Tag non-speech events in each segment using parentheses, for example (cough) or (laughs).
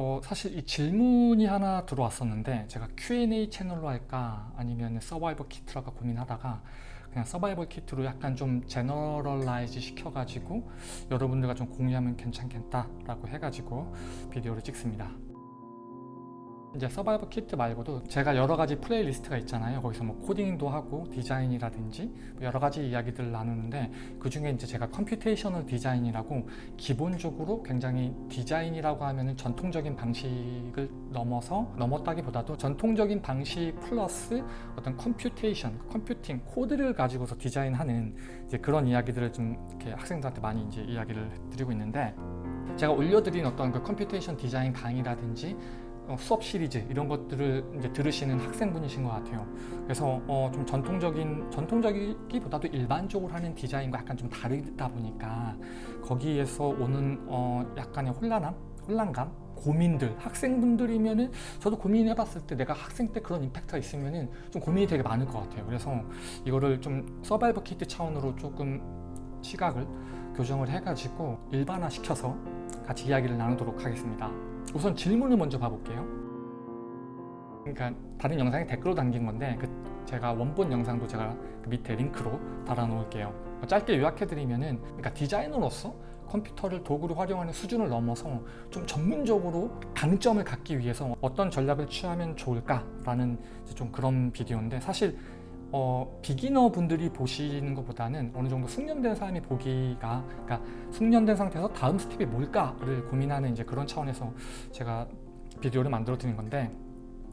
어, 사실 이 질문이 하나 들어왔었는데 제가 Q&A 채널로 할까 아니면 survival kit로 할까 고민하다가 그냥 survival kit로 약간 좀 generalize 시켜가지고 여러분들과 좀 공유하면 괜찮겠다 라고 해가지고 비디오를 찍습니다. 이제 survival kit 말고도 제가 여러 가지 playlist가 있잖아요. 거기서 뭐 코딩도 하고 디자인이라든지 뭐 여러 가지 이야기들을 나누는데 그 중에 이제 제가 computational 디자인이라고 기본적으로 굉장히 디자인이라고 하면은 전통적인 방식을 넘어서 넘었다기보다도 전통적인 방식 플러스 어떤 computation, computing, 코드를 가지고서 디자인하는 이제 그런 이야기들을 좀 이렇게 학생들한테 많이 이제 이야기를 드리고 있는데 제가 올려드린 어떤 그 computation 디자인 강의라든지 어, 수업 시리즈 이런 것들을 이제 들으시는 학생분이신 것 같아요. 그래서 어, 좀 전통적인 전통적이기보다도 일반적으로 하는 디자인과 약간 좀 다르다 보니까 거기에서 오는 어, 약간의 혼란함, 혼란감, 고민들 학생분들이면은 저도 고민해봤을 때 내가 학생 때 그런 임팩트가 있으면은 좀 고민이 되게 많을 것 같아요. 그래서 이거를 좀 서바이벌 키트 차원으로 조금 시각을 교정을 해가지고 일반화 시켜서 같이 이야기를 나누도록 하겠습니다. 우선 질문을 먼저 봐볼게요. 그러니까 다른 영상에 댓글로 담긴 건데 그 제가 원본 영상도 제가 그 밑에 링크로 달아 놓을게요. 짧게 요약해드리면 은 그러니까 디자이너로서 컴퓨터를 도구로 활용하는 수준을 넘어서 좀 전문적으로 강점을 갖기 위해서 어떤 전략을 취하면 좋을까 라는 좀 그런 비디오인데 사실 어, beginner 분들이 보시는 것보다는 어느 정도 숙련된 사람이 보기가 그러니까 숙련된 상태에서 다음 스텝이 뭘까를 고민하는 이제 그런 차원에서 제가 비디오를 만들어 드린 건데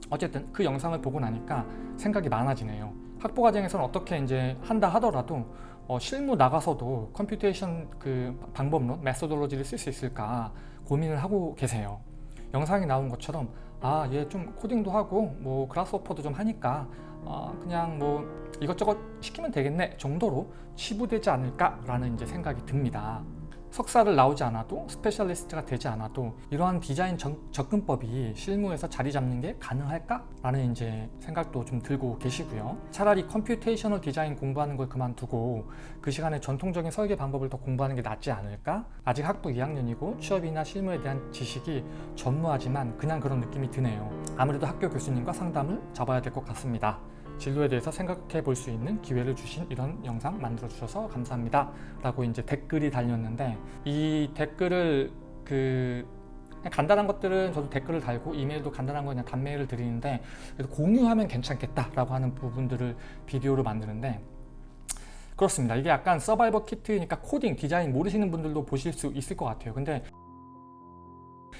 어쨌든 그 영상을 보고 나니까 생각이 많아지네요. 학부 과정에서는 어떻게 이제 한다 하더라도 어, 실무 나가서도 computation 그 방법론, methodology를 쓸 수 있을까 고민을 하고 계세요. 영상이 나온 것처럼 아 얘 좀 코딩도 하고 뭐 Grasshopper도 좀 하니까 어, 그냥 뭐 이것저것 시키면 되겠네 정도로 치부되지 않을까라는 이제 생각이 듭니다. 석사를 나오지 않아도 specialist가 되지 않아도 이러한 디자인 정, 접근법이 실무에서 자리 잡는 게 가능할까? 라는 이제 생각도 좀 들고 계시고요. 차라리 computational 디자인 공부하는 걸 그만두고 그 시간에 전통적인 설계 방법을 더 공부하는 게 낫지 않을까? 아직 학부 2학년이고 취업이나 실무에 대한 지식이 전무하지만 그냥 그런 느낌이 드네요. 아무래도 학교 교수님과 상담을 잡아야 될 것 같습니다. 진로에 대해서 생각해 볼 수 있는 기회를 주신 이런 영상 만들어 주셔서 감사합니다. 라고 이제 댓글이 달렸는데 이 댓글을 그 간단한 것들은 저도 댓글을 달고 이메일도 간단한 거 그냥 단메일을 드리는데 그래도 공유하면 괜찮겠다 라고 하는 부분들을 비디오로 만드는데 그렇습니다. 이게 약간 서바이벌 키트니까 코딩, 디자인 모르시는 분들도 보실 수 있을 것 같아요. 근데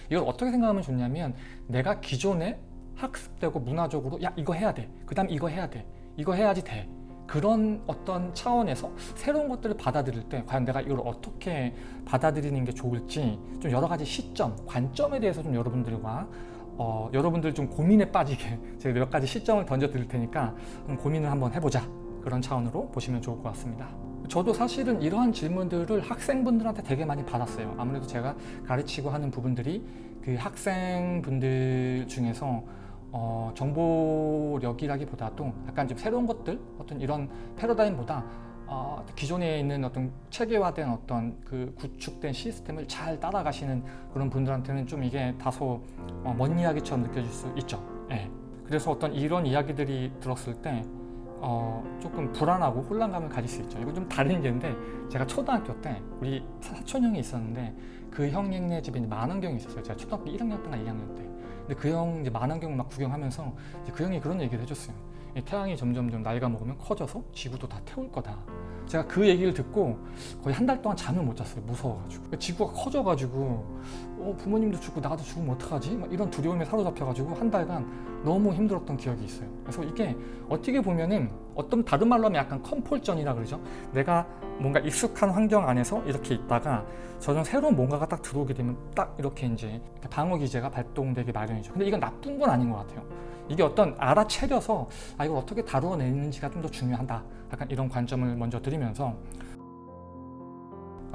이걸 어떻게 생각하면 좋냐면 내가 기존에 학습되고 문화적으로 야 이거 해야 돼그 다음 이거 해야 돼. 이거 해야지 돼. 그런 어떤 차원에서 새로운 것들을 받아들일 때 과연 내가 이걸 어떻게 받아들이는 게 좋을지 좀 여러 가지 시점, 관점에 대해서 좀 여러분들과 어, 여러분들 좀 고민에 빠지게 (laughs) 제가 몇 가지 시점을 던져 드릴 테니까 고민을 한번 해보자. 그런 차원으로 보시면 좋을 것 같습니다. 저도 사실은 이러한 질문들을 학생분들한테 되게 많이 받았어요. 아무래도 제가 가르치고 하는 부분들이 그 학생분들 중에서 어, 정보력이라기보다도 약간 좀 새로운 것들 어떤 이런 패러다임보다 어, 기존에 있는 어떤 체계화된 어떤 그 구축된 시스템을 잘 따라가시는 그런 분들한테는 좀 이게 다소 어, 먼 이야기처럼 느껴질 수 있죠. 예. 그래서 어떤 이런 이야기들이 들었을 때 어, 조금 불안하고 혼란감을 가질 수 있죠. 이거 좀 다른 얘기인데 제가 초등학교 때 우리 사촌 형이 있었는데 그 형네 집에 만원경이 있었어요. 제가 초등학교 1학년 때나 2학년 때. 근데 그 형 이제 만환경을 막 구경하면서 그 형이 그런 얘기를 해줬어요. 태양이 점점점 나이가 먹으면 커져서 지구도 다 태울 거다. 제가 그 얘기를 듣고 거의 한 달 동안 잠을 못 잤어요. 무서워가지고. 그러니까 지구가 커져가지고 어, 부모님도 죽고 나도 죽으면 어떡하지? 막 이런 두려움에 사로잡혀가지고 한 달간 너무 힘들었던 기억이 있어요. 그래서 이게 어떻게 보면은 어떤 다른 말로 하면 약간 컴폴전이라 그러죠. 내가 뭔가 익숙한 환경 안에서 이렇게 있다가 저는 새로운 뭔가가 딱 들어오게 되면 딱 이렇게 이제 방어 기제가 발동되기 마련이죠. 근데 이건 나쁜 건 아닌 것 같아요. 이게 어떤 알아채려서 아 이걸 어떻게 다루어내는지가 좀 더 중요하다. 약간 이런 관점을 먼저 드리면서.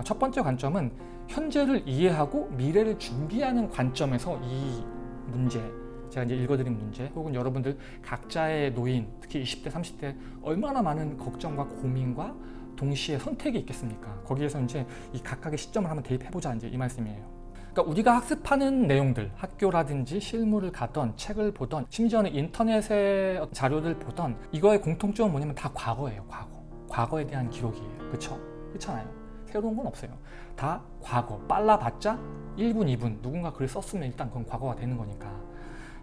첫 번째 관점은 현재를 이해하고 미래를 준비하는 관점에서 이 문제 제가 이제 읽어드린 문제 혹은 여러분들 각자의 노인 특히 20대 30대 얼마나 많은 걱정과 고민과 동시에 선택이 있겠습니까? 거기에서 이제 이 각각의 시점을 한번 대입해보자 이제 이 말씀이에요 그러니까 우리가 학습하는 내용들, 학교라든지 실무를 가던 책을 보던 심지어는 인터넷의 자료를 보던 이거의 공통점은 뭐냐면 다 과거예요. 과거. 과거에 대한 기록이에요. 그렇죠? 그렇잖아요. 새로운 건 없어요. 다 과거. 빨라봤자 1분, 2분 누군가 글을 썼으면 일단 그건 과거가 되는 거니까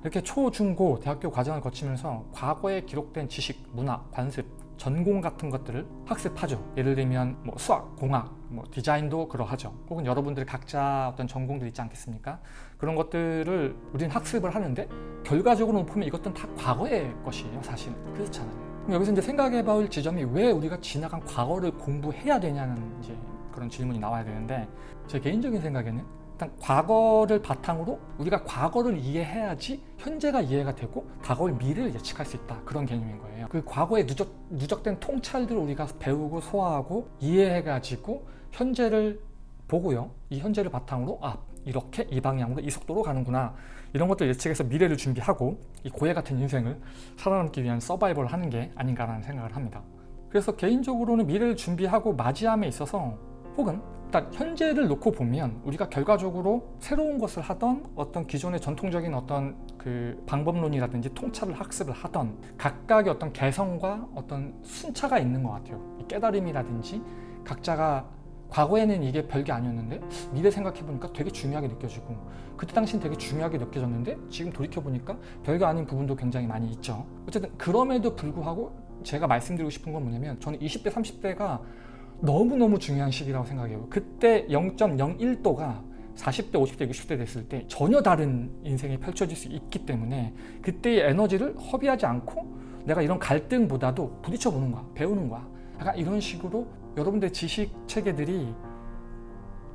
이렇게 초, 중, 고 대학교 과정을 거치면서 과거에 기록된 지식, 문화, 관습, 전공 같은 것들을 학습하죠. 예를 들면 뭐 수학, 공학, 뭐 디자인도 그러하죠. 혹은 여러분들이 각자 어떤 전공들 있지 않겠습니까? 그런 것들을 우리는 학습을 하는데 결과적으로 보면 이것들은 다 과거의 것이에요. 사실은 그렇잖아요. 그럼 여기서 이제 생각해 볼 지점이 왜 우리가 지나간 과거를 공부해야 되냐는 이제 그런 질문이 나와야 되는데 제 개인적인 생각에는 일단 과거를 바탕으로 우리가 과거를 이해해야지 현재가 이해가 되고 다가올 미래를 예측할 수 있다 그런 개념인 거예요 그 과거에 누적, 누적된 통찰들을 우리가 배우고 소화하고 이해해가지고 현재를 보고요. 이 현재를 바탕으로 아 이렇게 이 방향으로 이 속도로 가는구나. 이런 것들 예측해서 미래를 준비하고 이 고해 같은 인생을 살아남기 위한 서바이벌을 하는 게 아닌가라는 생각을 합니다. 그래서 개인적으로는 미래를 준비하고 맞이함에 있어서 혹은 일단 현재를 놓고 보면 우리가 결과적으로 새로운 것을 하던 어떤 기존의 전통적인 어떤 그 방법론이라든지 통찰을 학습을 하던 각각의 어떤 개성과 어떤 순차가 있는 것 같아요. 깨달음이라든지 각자가 과거에는 이게 별게 아니었는데 미래 생각해 보니까 되게 중요하게 느껴지고 그때 당시는 되게 중요하게 느껴졌는데 지금 돌이켜 보니까 별게 아닌 부분도 굉장히 많이 있죠. 어쨌든 그럼에도 불구하고 제가 말씀드리고 싶은 건 뭐냐면 저는 20대 30대가 너무너무 중요한 시기라고 생각해요. 그때 0.01도가 40대, 50대, 60대 됐을 때 전혀 다른 인생이 펼쳐질 수 있기 때문에 그때의 에너지를 허비하지 않고 내가 이런 갈등보다도 부딪혀보는 거야 배우는 거야. 약간 이런 식으로 여러분들 지식 체계들이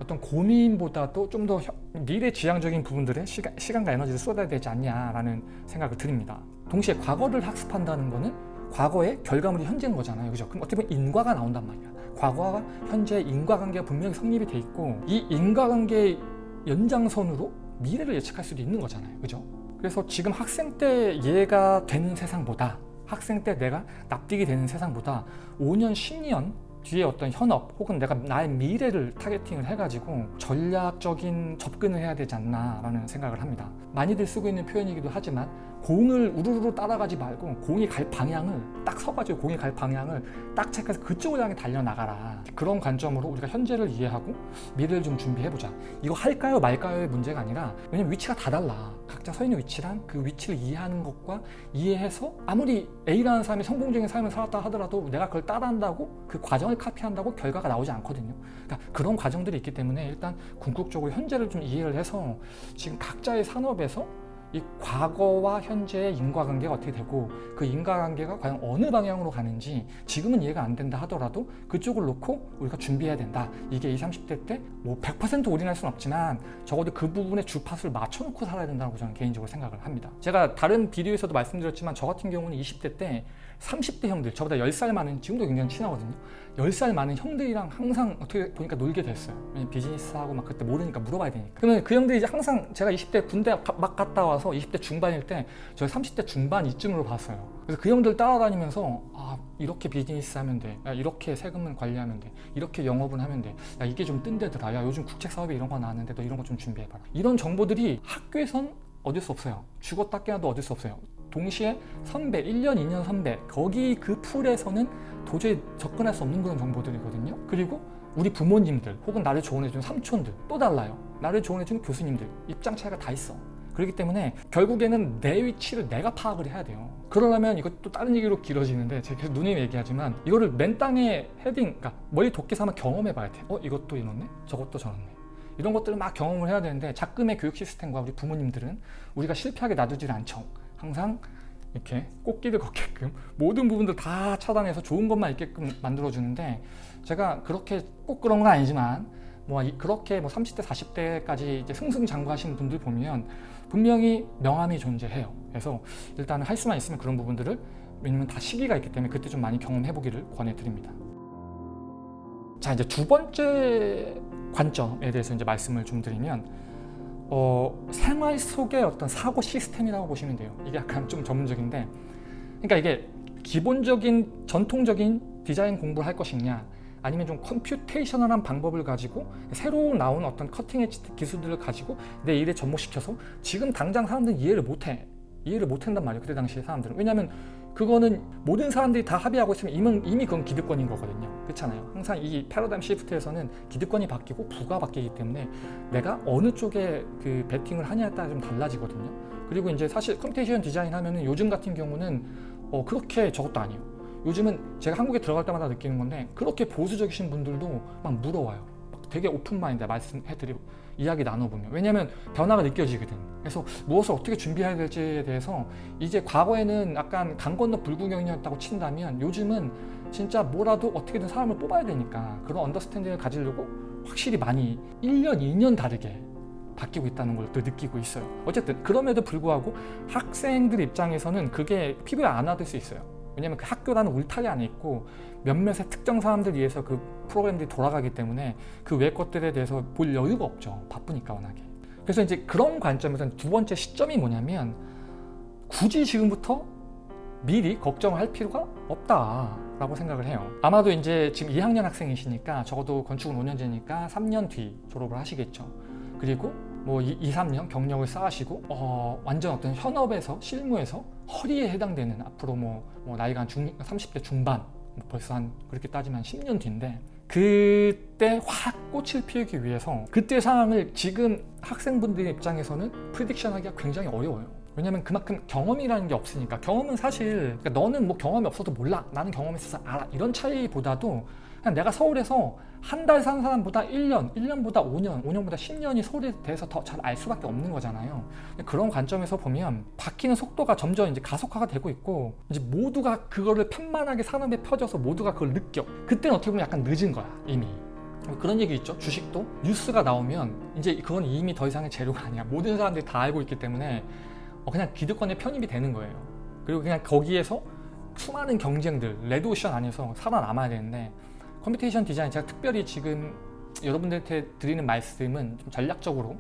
어떤 고민보다도 좀 더 미래 지향적인 부분들에 시간, 시간과 에너지를 쏟아야 되지 않냐라는 생각을 드립니다 동시에 과거를 학습한다는 거는 과거의 결과물이 현재인 거잖아요 그죠? 그럼 어떻게 보면 인과가 나온단 말이야 과거와 현재 인과관계가 분명히 성립이 돼 있고 이 인과관계의 연장선으로 미래를 예측할 수도 있는 거잖아요 그죠? 그래서 지금 학생 때 이해가 되는 세상보다 학생 때 내가 납득이 되는 세상보다 5년, 10년 뒤에 어떤 현업 혹은 내가 나의 미래를 타겟팅을 해가지고 전략적인 접근을 해야 되지 않나 라는 생각을 합니다. 많이들 쓰고 있는 표현이기도 하지만 공을 우르르 따라가지 말고 공이 갈 방향을 딱 서가지고 공이 갈 방향을 딱 체크해서 그쪽을 향해 달려나가라. 그런 관점으로 우리가 현재를 이해하고 미래를 좀 준비해보자. 이거 할까요 말까요의 문제가 아니라 왜냐면 위치가 다 달라 각자 서 있는 위치랑 그 위치를 이해하는 것과 이해해서 아무리 A라는 사람이 성공적인 삶을 살았다 하더라도 내가 그걸 따라한다고 그 과정을 카피한다고 결과가 나오지 않거든요. 그러니까 그런 과정들이 있기 때문에 일단 궁극적으로 현재를 좀 이해를 해서 지금 각자의 산업에서 이 과거와 현재의 인과관계가 어떻게 되고 그 인과관계가 과연 어느 방향으로 가는지 지금은 이해가 안 된다 하더라도 그쪽을 놓고 우리가 준비해야 된다. 이게 20, 30대 때 뭐 100% 올인할 수는 없지만 적어도 그 부분에 주파수를 맞춰놓고 살아야 된다고 저는 개인적으로 생각을 합니다. 제가 다른 비디오에서도 말씀드렸지만 저 같은 경우는 20대 때 30대 형들 저보다 10살 많은 지금도 굉장히 친하거든요 10살 많은 형들이랑 항상 어떻게 보니까 놀게 됐어요. 비즈니스하고 막 그때 모르니까 물어봐야 되니까. 그러면 그 형들이 이제 항상 제가 20대 군대 막 갔다 와서 20대 중반일 때저 30대 중반 이쯤으로 봤어요. 그래서 그 형들 따라다니면서 아 이렇게 비즈니스 하면 돼. 야, 이렇게 세금을 관리하면 돼. 이렇게 영업은 하면 돼. 야, 이게 좀 뜬대더라. 야 요즘 국책 사업에 이런 거 나왔는데 너 이런 거 좀 준비해봐라. 이런 정보들이 학교에선 얻을 수 없어요. 죽었다 깨어도 얻을 수 없어요 동시에 선배, 1년, 2년 선배 거기 그 풀에서는 도저히 접근할 수 없는 그런 정보들이거든요. 그리고 우리 부모님들 혹은 나를 조언해주는 삼촌들 또 달라요. 나를 조언해주는 교수님들 입장 차이가 다 있어. 그렇기 때문에 결국에는 내 위치를 내가 파악을 해야 돼요. 그러려면 이것도 다른 얘기로 길어지는데 제가 계속 누님 얘기하지만 이거를 맨 땅에 헤딩 그러니까 머리 도끼 삼아 경험해 봐야 돼 어? 이것도 이렇네? 저것도 저렇네? 이런 것들을 막 경험을 해야 되는데 작금의 교육 시스템과 우리 부모님들은 우리가 실패하게 놔두질 않죠 항상 이렇게 꽃길을 걷게끔 모든 부분들 다 차단해서 좋은 것만 있게끔 만들어 주는데 제가 그렇게 꼭 그런 건 아니지만 뭐 그렇게 뭐 30대 40대까지 이제 승승장구하시는 분들 보면 분명히 명함이 존재해요. 그래서 일단은 할 수만 있으면 그런 부분들을 왜냐면 다 시기가 있기 때문에 그때 좀 많이 경험해 보기를 권해드립니다. 자 이제 두 번째 관점에 대해서 이제 말씀을 좀 드리면 어, 생활 속의 어떤 사고 시스템이라고 보시면 돼요. 이게 약간 좀 전문적인데. 그러니까 이게 기본적인 전통적인 디자인 공부를 할 것이냐 아니면 좀 computational한 방법을 가지고 새로 나온 어떤 cutting edge 기술들을 가지고 내 일에 접목시켜서 지금 당장 사람들은 이해를 못해. 이해를 못한단 말이에요 그때 당시에 사람들은. 왜냐하면 그거는 모든 사람들이 다 합의하고 있으면 이미, 이미 그건 기득권인 거거든요. 그렇잖아요. 항상 이 패러다임 shift에서는 기득권이 바뀌고 부가 바뀌기 때문에 내가 어느 쪽에 그 베팅을 하냐에 따라 좀 달라지거든요. 그리고 이제 사실 computation 디자인 하면은 요즘 같은 경우는 어 그렇게 저것도 아니에요. 요즘은 제가 한국에 들어갈 때마다 느끼는 건데 그렇게 보수적이신 분들도 막 물어와요. 막 되게 open mind 말씀해드리고 이야기 나눠보면. 왜냐하면 변화가 느껴지거든. 그래서 무엇을 어떻게 준비해야 될지에 대해서 이제 과거에는 약간 강 건너 불구경이었다고 친다면 요즘은 진짜 뭐라도 어떻게든 사람을 뽑아야 되니까 그런 understanding을 가지려고 확실히 많이 1년, 2년 다르게 바뀌고 있다는 걸 또 느끼고 있어요. 어쨌든 그럼에도 불구하고 학생들 입장에서는 그게 피부에 안 와닿을 수 있어요. 왜냐면 그 학교라는 울타리 안에 있고 몇몇의 특정 사람들 위해서 그 프로그램들이 돌아가기 때문에 그 외 것들에 대해서 볼 여유가 없죠. 바쁘니까 워낙에. 그래서 이제 그런 관점에서 두 번째 시점이 뭐냐면 굳이 지금부터 미리 걱정할 필요가 없다라고 생각을 해요. 아마도 이제 지금 2학년 학생이시니까 적어도 건축은 5년제니까 3년 뒤 졸업을 하시겠죠. 그리고 뭐 2, 3년 경력을 쌓으시고 어, 완전 어떤 현업에서 실무에서 허리에 해당되는 앞으로 뭐, 뭐 나이가 한 중, 30대 중반 뭐 벌써 한 그렇게 따지면 10년 뒤인데 그때 확 꽃을 피우기 위해서 그때 상황을 지금 학생분들 입장에서는 prediction 하기가 굉장히 어려워요. 왜냐면 그만큼 경험이라는 게 없으니까. 경험은 사실 그러니까 너는 뭐 경험이 없어도 몰라. 나는 경험이 있어서 알아. 이런 차이보다도 그냥 내가 서울에서 한 달 산 사람보다 1년, 1년보다 5년, 5년보다 10년이 서울에 대해서 더 잘 알 수밖에 없는 거잖아요. 그런 관점에서 보면 바뀌는 속도가 점점 이제 가속화가 되고 있고 이제 모두가 그거를 편만하게 산업에 펴져서 모두가 그걸 느껴. 그때는 어떻게 보면 약간 늦은 거야 이미. 그런 얘기 있죠. 주식도 뉴스가 나오면 이제 그건 이미 더 이상의 재료가 아니야. 모든 사람들이 다 알고 있기 때문에 어, 그냥 기득권에 편입이 되는 거예요. 그리고 그냥 거기에서 수많은 경쟁들, 레드오션 안에서 살아남아야 되는데 computation 디자인 제가 특별히 지금 여러분들한테 드리는 말씀은 좀 전략적으로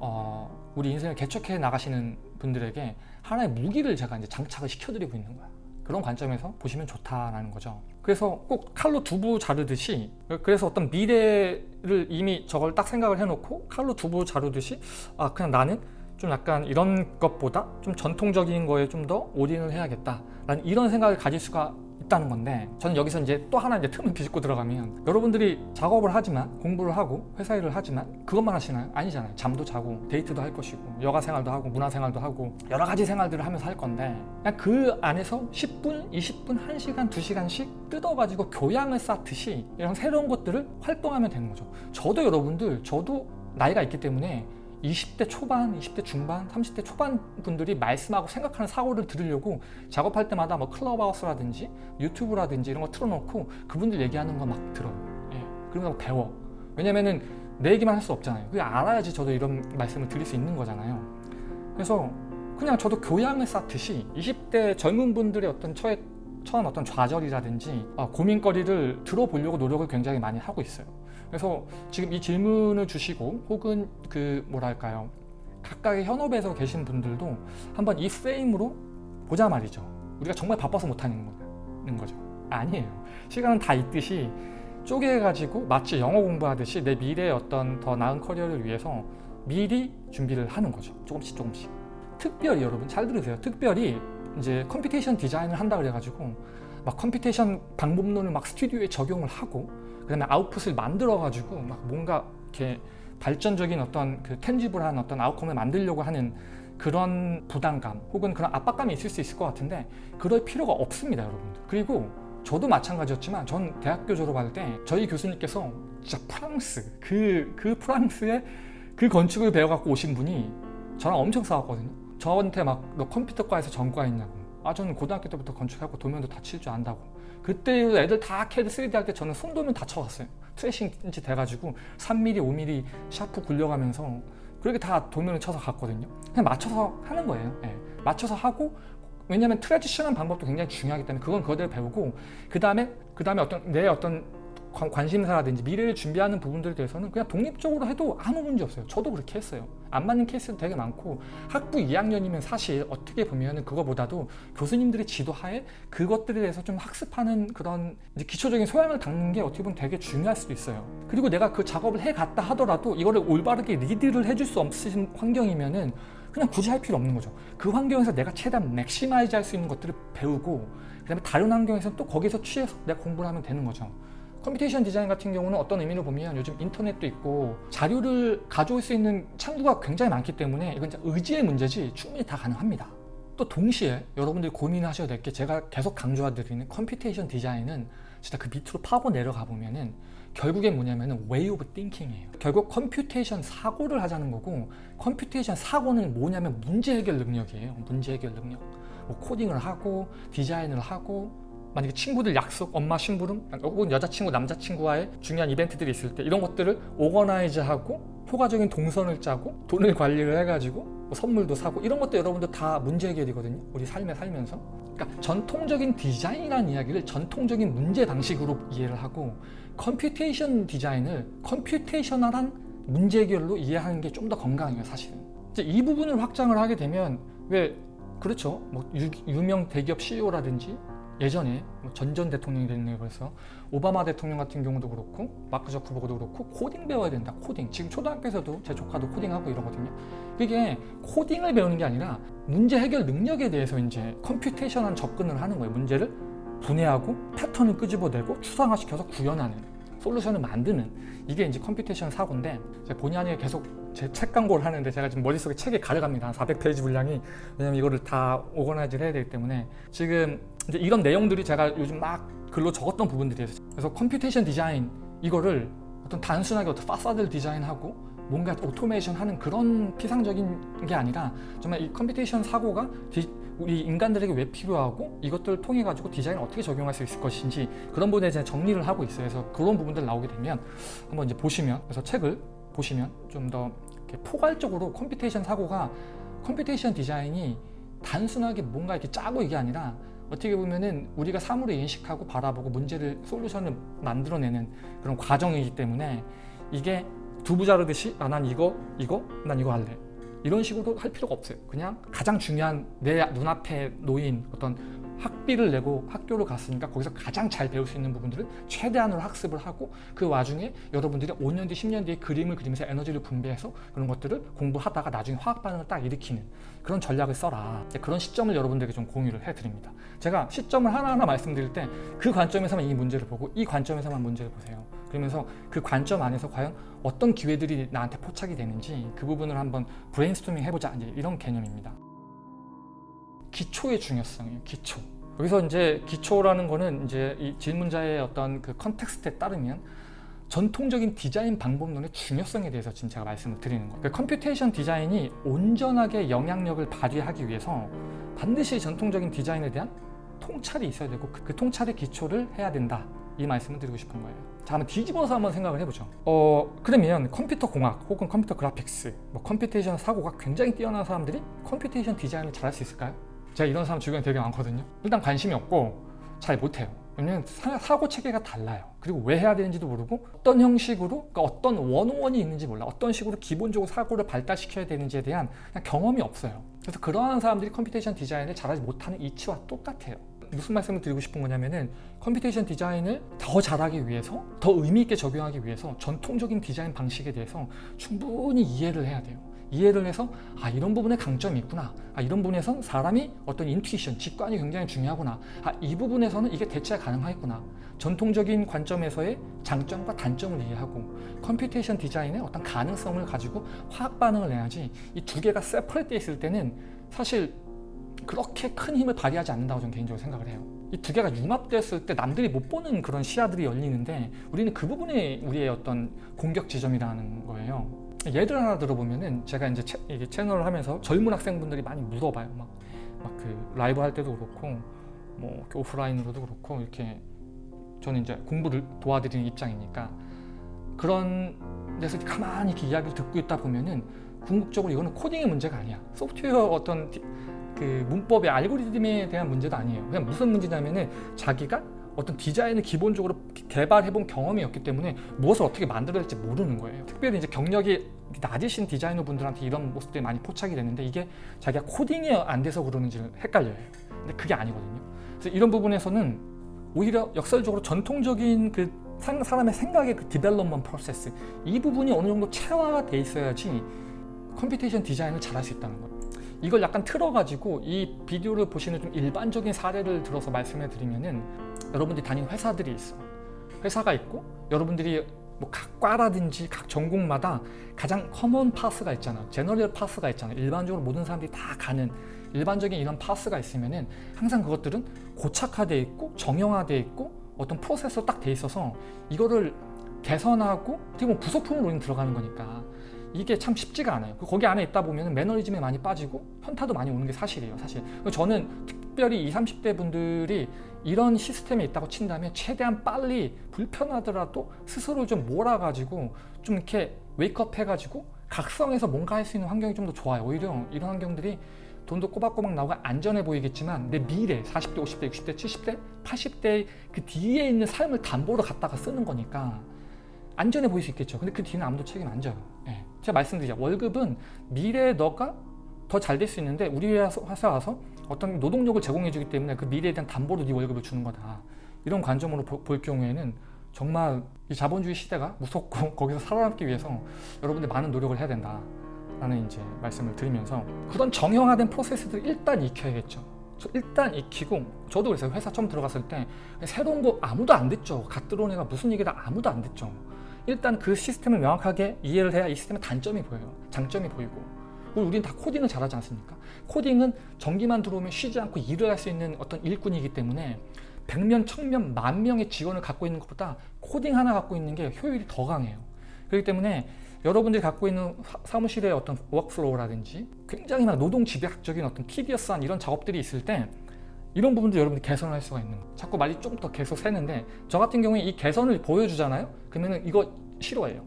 어, 우리 인생을 개척해 나가시는 분들에게 하나의 무기를 제가 이제 장착을 시켜드리고 있는 거야. 그런 관점에서 보시면 좋다라는 거죠. 그래서 꼭 칼로 두부 자르듯이 그래서 어떤 미래를 이미 저걸 딱 생각을 해놓고 칼로 두부 자르듯이 아 그냥 나는 좀 약간 이런 것보다 좀 전통적인 거에 좀 더 올인을 해야겠다 라는 이런 생각을 가질 수가 있다는 건데 저는 여기서 이제 또 하나 이제 틈을 비집고 들어가면 여러분들이 작업을 하지만 공부를 하고 회사 일을 하지만 그것만 하시나요? 아니잖아요 잠도 자고 데이트도 할 것이고 여가 생활도 하고 문화 생활도 하고 여러 가지 생활들을 하면서 할 건데 그냥 그 안에서 10분, 20분, 1시간, 2시간씩 뜯어가지고 교양을 쌓듯이 이런 새로운 것들을 활동하면 되는 거죠 저도 여러분들 저도 나이가 있기 때문에 20대 초반, 20대 중반, 30대 초반 분들이 말씀하고 생각하는 사고를 들으려고 작업할 때마다 뭐 클럽하우스라든지 유튜브라든지 이런 거 틀어놓고 그분들 얘기하는 거 막 들어요. 예. 그러면 배워. 왜냐면은 내 얘기만 할 수 없잖아요. 그게 알아야지 저도 이런 말씀을 드릴 수 있는 거잖아요. 그래서 그냥 저도 교양을 쌓듯이 20대 젊은 분들의 어떤 처해, 처한 어떤 좌절이라든지 아, 고민거리를 들어보려고 노력을 굉장히 많이 하고 있어요. 그래서 지금 이 질문을 주시고 혹은 그 뭐랄까요? 각각의 현업에서 계신 분들도 한번 이 프레임으로 보자 말이죠. 우리가 정말 바빠서 못하는 거죠. 아니에요. 시간은 다 있듯이 쪼개가지고 마치 영어 공부하듯이 내 미래의 어떤 더 나은 커리어를 위해서 미리 준비를 하는 거죠. 조금씩 조금씩. 특별히 여러분 잘 들으세요. 특별히 이제 computation 디자인을 한다 그래가지고 막 computation 방법론을 막 스튜디오에 적용을 하고 그 다음에 아웃풋을 만들어 가지고 막 뭔가 이렇게 발전적인 어떤 그 tangible한 어떤 outcome을 만들려고 하는 그런 부담감 혹은 그런 압박감이 있을 수 있을 것 같은데 그럴 필요가 없습니다 여러분들. 그리고 저도 마찬가지였지만 전 대학교 졸업할 때 저희 교수님께서 진짜 프랑스 그, 그 프랑스의 그 건축을 배워갖고 오신 분이 저랑 엄청 싸웠거든요 저한테 막 너 컴퓨터과에서 전과했냐고. 아 저는 고등학교 때부터 건축하고 도면도 다 칠 줄 안다고. 그때 애들 다 캐드 3D 할 때 저는 손도면 다 쳐갔어요. 트레싱지 대가지고 3mm, 5mm 샤프 굴려가면서 그렇게 다 도면을 쳐서 갔거든요. 그냥 맞춰서 하는 거예요. 네. 맞춰서 하고 왜냐면 traditional한 방법도 굉장히 중요하기 때문에 그건 그대로 배우고 그 다음에 그 다음에 어떤 내 어떤 관- 관심사라든지 미래를 준비하는 부분들에 대해서는 그냥 독립적으로 해도 아무 문제 없어요. 저도 그렇게 했어요. 안 맞는 케이스도 되게 많고 학부 2학년이면 사실 어떻게 보면 은 그거보다도 교수님들의 지도하에 그것들에 대해서 좀 학습하는 그런 기초적인 소양을 닦는 게 어떻게 보면 되게 중요할 수도 있어요. 그리고 내가 그 작업을 해갔다 하더라도 이거를 올바르게 리드를 해줄 수 없으신 환경이면 은 그냥 굳이 할 필요 없는 거죠. 그 환경에서 내가 최대한 maximize 할 수 있는 것들을 배우고 그 다음에 다른 환경에서는 또 거기서 취해서 내가 공부를 하면 되는 거죠. computation 디자인 같은 경우는 어떤 의미로 보면 요즘 인터넷도 있고 자료를 가져올 수 있는 창구가 굉장히 많기 때문에 이건 의지의 문제지 충분히 다 가능합니다. 또 동시에 여러분들이 고민하셔야 될 게 제가 계속 강조드리는 computation 디자인은 진짜 그 밑으로 파고 내려가 보면은 결국엔 뭐냐면은 way of thinking이에요. 결국 computation 사고를 하자는 거고 computation 사고는 뭐냐면 문제 해결 능력이에요. 문제 해결 능력. 뭐 코딩을 하고 디자인을 하고 만약에 친구들 약속, 엄마 심부름, 혹은 여자친구, 남자친구와의 중요한 이벤트들이 있을 때 이런 것들을 organize하고 효과적인 동선을 짜고 돈을 관리를 해가지고 뭐 선물도 사고 이런 것도 여러분들 다 문제 해결이거든요. 우리 삶에 살면서. 그러니까 전통적인 디자인이라는 이야기를 전통적인 문제 방식으로 이해를 하고 computation 디자인을 computational한 문제 해결로 이해하는 게 좀 더 건강해요, 사실은. 이제 이 부분을 확장을 하게 되면 왜 그렇죠. 뭐 유, 유명 대기업 CEO라든지 예전에 뭐 전전 대통령이 됐네요 벌써 오바마 대통령 같은 경우도 그렇고 마크 저크버그도 그렇고 코딩 배워야 된다 코딩. 지금 초등학교에서도 제 조카도 코딩하고 이러거든요. 그게 코딩을 배우는 게 아니라 문제 해결 능력에 대해서 이제 computation한 접근을 하는 거예요. 문제를 분해하고 패턴을 끄집어내고 추상화시켜서 구현하는 솔루션을 만드는. 이게 이제 computation 사고인데 본의 아니게 계속 제 책 광고를 하는데 제가 지금 머릿속에 책이 가려갑니다. 한 400페이지 분량이. 왜냐면 이거를 다 organize를 해야 되기 때문에 지금 이제 이런 내용들이 제가 요즘 막 글로 적었던 부분들이에요 그래서 computation 디자인 이거를 어떤 단순하게 어떤 파사드를 디자인하고 뭔가 오토메이션 하는 그런 피상적인 게 아니라 정말 이 computation 사고가 디, 우리 인간들에게 왜 필요하고 이것들을 통해 가지고 디자인을 어떻게 적용할 수 있을 것인지 그런 부분에 대해 정리를 하고 있어요. 그래서 그런 부분들 나오게 되면 한번 이제 보시면 그래서 책을 보시면 좀 더 포괄적으로 computation 사고가 computation 디자인이 단순하게 뭔가 이렇게 짜고 이게 아니라 어떻게 보면은 우리가 사물을 인식하고 바라보고 문제를 솔루션을 만들어내는 그런 과정이기 때문에 이게 두부 자르듯이 아 난 이거 이거 난 이거 할래. 이런 식으로 할 필요가 없어요. 그냥 가장 중요한 내 눈앞에 놓인 어떤 학비를 내고 학교를 갔으니까 거기서 가장 잘 배울 수 있는 부분들을 최대한으로 학습을 하고 그 와중에 여러분들이 5년 뒤 10년 뒤에 그림을 그리면서 에너지를 분배해서 그런 것들을 공부하다가 나중에 화학 반응을 딱 일으키는 그런 전략을 써라. 그런 시점을 여러분들에게 좀 공유를 해드립니다. 제가 시점을 하나하나 말씀드릴 때 그 관점에서만 이 문제를 보고 이 관점에서만 문제를 보세요. 그러면서 그 관점 안에서 과연 어떤 기회들이 나한테 포착이 되는지 그 부분을 한번 브레인스토밍 해보자. 이런 개념입니다 기초의 중요성이에요 기초 여기서 이제 기초라는 거는 이제 이 질문자의 어떤 그 context에 따르면 전통적인 디자인 방법론의 중요성에 대해서 지금 제가 말씀을 드리는 거예요. 그 computation 디자인이 온전하게 영향력을 발휘하기 위해서 반드시 전통적인 디자인에 대한 통찰이 있어야 되고 그, 그 통찰의 기초를 해야 된다. 이 말씀을 드리고 싶은 거예요. 자, 한번 뒤집어서 한번 생각을 해보죠. 어, 그러면 컴퓨터 공학 혹은 컴퓨터 그래픽스, 뭐 computation 사고가 굉장히 뛰어난 사람들이 computation 디자인을 잘할 수 있을까요? 제가 이런 사람 주변에 되게 많거든요. 일단 관심이 없고 잘 못해요. 왜냐면 사고 체계가 달라요. 그리고 왜 해야 되는지도 모르고 어떤 형식으로 그러니까 어떤 원원이 있는지 몰라. 어떤 식으로 기본적으로 사고를 발달시켜야 되는지에 대한 경험이 없어요. 그래서 그러한 사람들이 computation 디자인을 잘하지 못하는 이치와 똑같아요. 무슨 말씀을 드리고 싶은 거냐면은 computation 디자인을 더 잘하기 위해서 더 의미 있게 적용하기 위해서 전통적인 디자인 방식에 대해서 충분히 이해를 해야 돼요. 이해를 해서 아 이런 부분에 강점이 있구나. 아 이런 부분에선 사람이 어떤 intuition, 직관이 굉장히 중요하구나. 아 이 부분에서는 이게 대체가 가능하겠구나. 전통적인 관점에서의 장점과 단점을 이해하고 computation 디자인의 어떤 가능성을 가지고 화학 반응을 내야지 이 두 개가 separate 있을 때는 사실 그렇게 큰 힘을 발휘하지 않는다고 저는 개인적으로 생각을 해요. 이 두 개가 융합됐을 때 남들이 못 보는 그런 시야들이 열리는데 우리는 그 부분이 우리의 어떤 공격 지점이라는 거예요 예를 하나 들어보면은 제가 이제 채, 이게 채널을 하면서 젊은 학생분들이 많이 물어봐요. 막 막 그 라이브 할 때도 그렇고 뭐 오프라인으로도 그렇고 이렇게 저는 이제 공부를 도와드리는 입장이니까 그런 데서 가만히 이렇게 이야기를 듣고 있다 보면은 궁극적으로 이거는 코딩의 문제가 아니야. 소프트웨어 어떤 그 문법의 알고리즘에 대한 문제도 아니에요. 그냥 무슨 문제냐면은 자기가 어떤 디자인을 기본적으로 개발해본 경험이 없기 때문에 무엇을 어떻게 만들어야 될지 모르는 거예요. 특별히 이제 경력이 낮으신 디자이너 분들한테 이런 모습들이 많이 포착이 되는데 이게 자기가 코딩이 안 돼서 그러는지 헷갈려요. 근데 그게 아니거든요. 그래서 이런 부분에서는 오히려 역설적으로 전통적인 그 사람의 생각의 그 development process 이 부분이 어느 정도 체화가 돼 있어야지 computation 디자인을 잘할 수 있다는 거예요. 이걸 약간 틀어가지고 이 비디오를 보시는 좀 일반적인 사례를 들어서 말씀해 드리면은 여러분들이 다니는 회사들이 있어. 회사가 있고 여러분들이 뭐 각 과라든지 각 전공마다 가장 common path가 있잖아. general path가 있잖아. 일반적으로 모든 사람들이 다 가는 일반적인 이런 path가 있으면 은 항상 그것들은 고착화되어 있고 정형화되어 있고 어떤 프로세서 딱 돼 있어서 이거를 개선하고 어떻게 보면 부속품으로 들어가는 거니까 이게 참 쉽지가 않아요. 거기 안에 있다 보면 매너리즘에 많이 빠지고 현타도 많이 오는 게 사실이에요. 사실 저는 특별히 20, 30대 분들이 이런 시스템에 있다고 친다면 최대한 빨리 불편하더라도 스스로 좀 몰아가지고 좀 이렇게 웨이크업 해가지고 각성해서 뭔가 할 수 있는 환경이 좀 더 좋아요. 오히려 이런 환경들이 돈도 꼬박꼬박 나오고 안전해 보이겠지만 내 미래 40대, 50대, 60대, 70대, 80대 그 뒤에 있는 삶을 담보로 갖다가 쓰는 거니까 안전해 보일 수 있겠죠. 근데 그 뒤는 아무도 책임 안 져요. 네. 제가 말씀드리자. 월급은 미래에 너가 더 잘 될 수 있는데 우리 회사 와서 어떤 노동력을 제공해 주기 때문에 그 미래에 대한 담보로 네 월급을 주는 거다. 이런 관점으로 보, 볼 경우에는 정말 이 자본주의 시대가 무섭고 (laughs) 거기서 살아남기 위해서 여러분들 많은 노력을 해야 된다. 라는 이제 말씀을 드리면서 그런 정형화된 프로세스들을 일단 익혀야겠죠. 일단 익히고 저도 그래서 회사 처음 들어갔을 때 새로운 거 아무도 안 듣죠. 갓 들어온 애가 무슨 얘기다 아무도 안 듣죠. 일단 그 시스템을 명확하게 이해를 해야 이 시스템의 단점이 보여요. 장점이 보이고. 우리는 다 코딩을 잘하지 않습니까? 코딩은 전기만 들어오면 쉬지 않고 일을 할 수 있는 어떤 일꾼이기 때문에 100명, 1000명, 만 명의 직원을 갖고 있는 것보다 코딩 하나 갖고 있는 게 효율이 더 강해요. 그렇기 때문에 여러분들이 갖고 있는 사무실의 어떤 workflow라든지 굉장히 막 노동 집약적인 어떤 tedious한 이런 작업들이 있을 때 이런 부분도 여러분들이 개선할 수가 있는 거예요. 자꾸 말이 좀 더 계속 새는데 저 같은 경우에 이 개선을 보여주잖아요. 그러면 이거 싫어해요.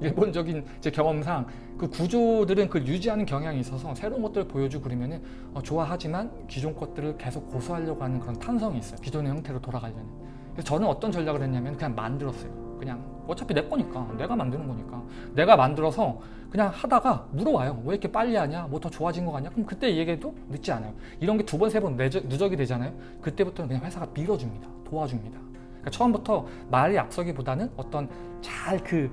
일본적인 제 경험상 그 구조들은 그 유지하는 경향이 있어서 새로운 것들을 보여주고 그러면은 어, 좋아하지만 기존 것들을 계속 고수하려고 하는 그런 탄성이 있어요. 기존의 형태로 돌아가려는. 그래서 저는 어떤 전략을 했냐면 그냥 만들었어요. 그냥 어차피 내 거니까 내가 만드는 거니까. 내가 만들어서 그냥 하다가 물어와요. 왜 이렇게 빨리 하냐? 뭐 더 좋아진 거 같냐? 그럼 그때 얘기해도 늦지 않아요. 이런 게 두 번 세번 누적이 되잖아요. 그때부터는 그냥 회사가 밀어줍니다. 도와줍니다. 그러니까 처음부터 말이 앞서기보다는 어떤 잘그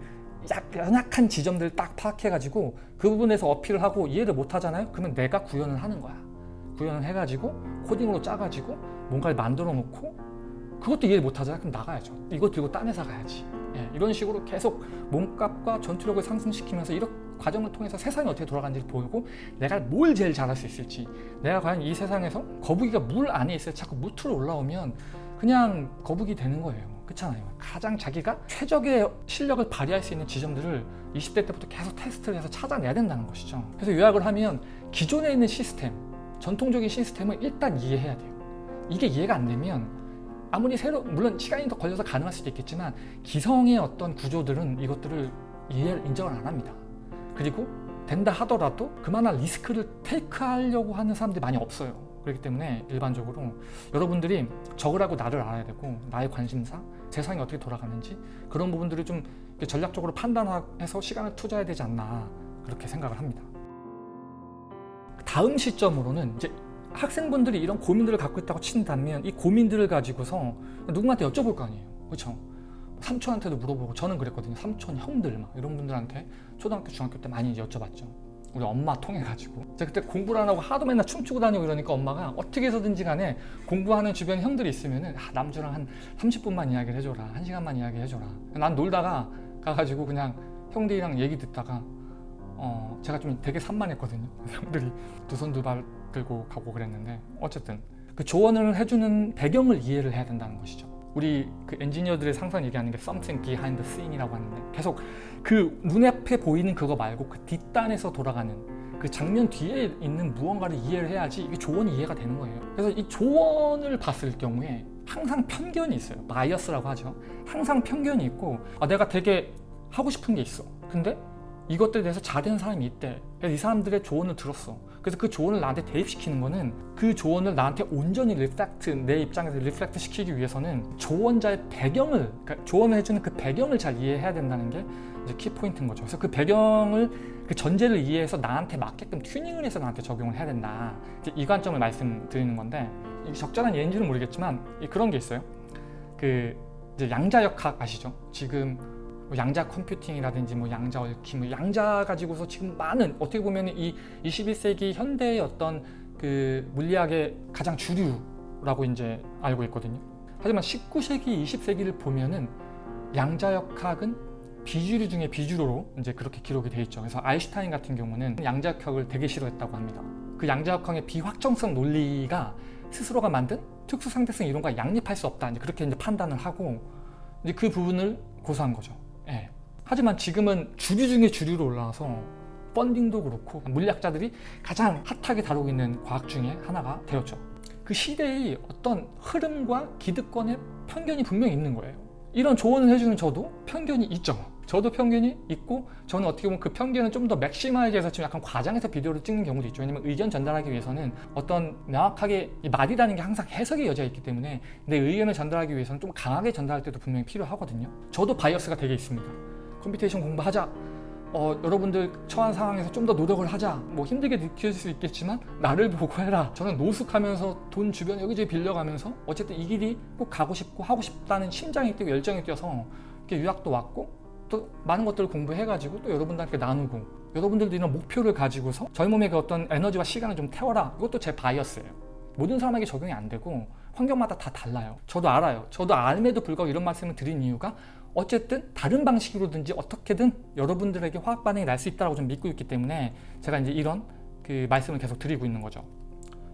연약한 지점들을 딱 파악해가지고 그 부분에서 어필을 하고 이해를 못 하잖아요? 그러면 내가 구현을 하는 거야. 구현을 해가지고 코딩으로 짜가지고 뭔가를 만들어 놓고 그것도 이해를 못하잖아. 그럼 나가야죠. 이거 들고 딴 회사 가야지. 예, 이런 식으로 계속 몸값과 전투력을 상승시키면서 이런 과정을 통해서 세상이 어떻게 돌아가는지를 보고 내가 뭘 제일 잘할 수 있을지 내가 과연 이 세상에서 거북이가 물 안에 있어요 자꾸 무트로 올라오면 그냥 거북이 되는 거예요 그렇잖아요 가장 자기가 최적의 실력을 발휘할 수 있는 지점들을 20대 때부터 계속 테스트를 해서 찾아내야 된다는 것이죠 그래서 요약을 하면 기존에 있는 시스템 전통적인 시스템을 일단 이해해야 돼요 이게 이해가 안 되면 아무리 새로 물론 시간이 더 걸려서 가능할 수도 있겠지만 기성의 어떤 구조들은 이것들을 이해를 인정을 안 합니다. 그리고 된다 하더라도 그만한 리스크를 테이크하려고 하는 사람들이 많이 없어요. 그렇기 때문에 일반적으로 여러분들이 적을 하고 나를 알아야 되고 나의 관심사, 세상이 어떻게 돌아가는지 그런 부분들을 좀 전략적으로 판단해서 시간을 투자해야 되지 않나 그렇게 생각을 합니다. 다음 시점으로는 이제 학생분들이 이런 고민들을 갖고 있다고 친다면 이 고민들을 가지고서 누군가한테 여쭤볼 거 아니에요. 그렇죠 삼촌한테도 물어보고 저는 그랬거든요. 삼촌 형들 막 이런 분들한테 초등학교 중학교 때 많이 여쭤봤죠 우리 엄마 통해 가지고. 제가 그때 공부를 안 하고 하도 맨날 춤추고 다니고 이러니까 엄마가 어떻게 해서든지 간에 공부하는 주변 형들이 있으면 은 아, 남주랑 한 30분만 이야기를 해줘라. 1시간만 이야기 해줘라. 난 놀다가 가가지고 그냥 형들이랑 얘기 듣다가 어 제가 좀 되게 산만했거든요. (laughs) 형들이 두 손 두 발 들고 가고 그랬는데 어쨌든 그 조언을 해주는 배경을 이해를 해야 된다는 것이죠 우리 그 엔지니어들의 항상 얘기하는 게 something behind the scene이라고 하는데 계속 그 눈앞에 보이는 그거 말고 그 뒷단에서 돌아가는 그 장면 뒤에 있는 무언가를 이해를 해야지 이게 조언이 이해가 되는 거예요. 그래서 이 조언을 봤을 경우에 항상 편견이 있어요. bias라고 하죠. 항상 편견이 있고 아, 내가 되게 하고 싶은 게 있어. 근데 이것들에 대해서 잘된 사람이 있대. 이 사람들의 조언을 들었어 그래서 그 조언을 나한테 대입시키는 거는 그 조언을 나한테 온전히 reflect 내 입장에서 reflect 시키기 위해서는 조언자의 배경을 그러니까 조언을 해주는 그 배경을 잘 이해해야 된다는 게 이제 키포인트인 거죠. 그래서 그 배경을 그 전제를 이해해서 나한테 맞게끔 튜닝을 해서 나한테 적용을 해야 된다. 이 관점을 말씀드리는 건데 적절한 예인지는 모르겠지만 그런 게 있어요. 그 이제 양자역학 아시죠? 지금 뭐 양자 컴퓨팅이라든지 뭐 양자 얽힘, 뭐 양자 가지고서 지금 많은 어떻게 보면 이 21세기 현대의 어떤 그 물리학의 가장 주류라고 이제 알고 있거든요. 하지만 19세기, 20세기를 보면은 양자역학은 비주류 중에 비주류로 이제 그렇게 기록이 돼 있죠. 그래서 아인슈타인 같은 경우는 양자역학을 되게 싫어했다고 합니다. 그 양자역학의 비확정성 논리가 스스로가 만든 특수 상대성 이론과 양립할 수 없다. 이제 그렇게 이제 판단을 하고 이제 그 부분을 고수한 거죠. 예. 하지만 지금은 주류 중에 주류로 올라와서 펀딩도 그렇고 물리학자들이 가장 핫하게 다루고 있는 과학 중에 하나가 되었죠. 그 시대의 어떤 흐름과 기득권의 편견이 분명히 있는 거예요. 이런 조언을 해주는 저도 편견이 있죠. 저도 편견이 있고 저는 어떻게 보면 그 편견을 좀 더 maximize 해서 지금 약간 과장해서 비디오를 찍는 경우도 있죠. 왜냐면 의견 전달하기 위해서는 어떤 명확하게 이 말이라는 게 항상 해석의 여지가 있기 때문에 내 의견을 전달하기 위해서는 좀 강하게 전달할 때도 분명히 필요하거든요. 저도 bias가 되게 있습니다. computation 공부하자. 어, 여러분들 처한 상황에서 좀 더 노력을 하자. 뭐 힘들게 느낄 수 있겠지만 나를 보고 해라. 저는 노숙하면서 돈 주변 여기저기 빌려가면서 어쨌든 이 길이 꼭 가고 싶고 하고 싶다는 심장이 뛰고 열정이 뛰어서 이렇게 유학도 왔고 또 많은 것들을 공부해가지고 또 여러분들한테 나누고 여러분들도 이런 목표를 가지고서 젊음의 그 어떤 에너지와 시간을 좀 태워라 이것도 제 bias예요 모든 사람에게 적용이 안 되고 환경마다 다 달라요 저도 알아요 저도 앎에도 불구하고 이런 말씀을 드린 이유가 어쨌든 다른 방식으로든지 어떻게든 여러분들에게 화학 반응이 날 수 있다고 좀 믿고 있기 때문에 제가 이제 이런 그 말씀을 계속 드리고 있는 거죠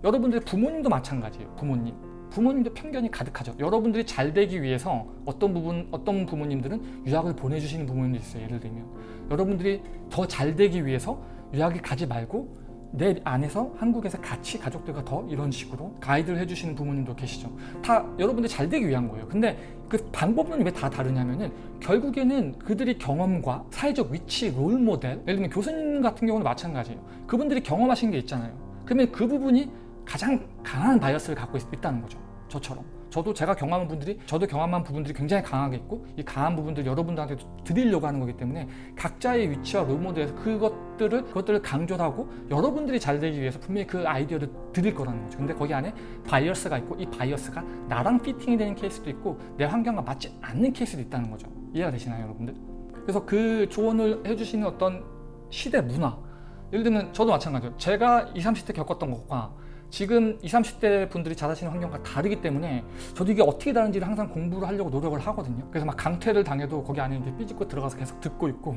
여러분들의 부모님도 마찬가지예요 부모님 부모님도 편견이 가득하죠. 여러분들이 잘 되기 위해서 어떤 부분, 어떤 부모님들은 유학을 보내주시는 부모님도 있어요. 예를 들면 여러분들이 더 잘 되기 위해서 유학을 가지 말고 내 안에서 한국에서 같이 가족들과 더 이런 식으로 가이드를 해주시는 부모님도 계시죠. 다 여러분들이 잘 되기 위한 거예요. 근데 그 방법은 왜 다 다르냐면은 결국에는 그들이 경험과 사회적 위치, 롤 모델, 예를 들면 교수님 같은 경우는 마찬가지예요. 그분들이 경험하신 게 있잖아요. 그러면 그 부분이 가장 강한 바이어스를 갖고 있, 다는 거죠. 저처럼. 저도 제가 경험한 분들이 저도 경험한 부분들이 굉장히 강하게 있고 이 강한 부분들 여러분들한테 드리려고 하는 거기 때문에 각자의 위치와 롤모델에서 그것들을 그것들을 강조하고 여러분들이 잘 되기 위해서 분명히 그 아이디어를 드릴 거라는 거죠. 근데 거기 안에 bias가 있고 이 bias가 나랑 fitting이 되는 케이스도 있고 내 환경과 맞지 않는 케이스도 있다는 거죠. 이해가 되시나요, 여러분들? 그래서 그 조언을 해주시는 어떤 시대 문화 예를 들면 저도 마찬가지예요. 제가 20, 30대 겪었던 것과 지금 20, 30대 분들이 자라시는 환경과 다르기 때문에 저도 이게 어떻게 다른지를 항상 공부를 하려고 노력을 하거든요. 그래서 막 강퇴를 당해도 거기 안에 이제 삐집고 들어가서 계속 듣고 있고